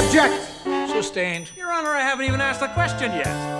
object. Sustained. Your Honor, I haven't even asked the question yet.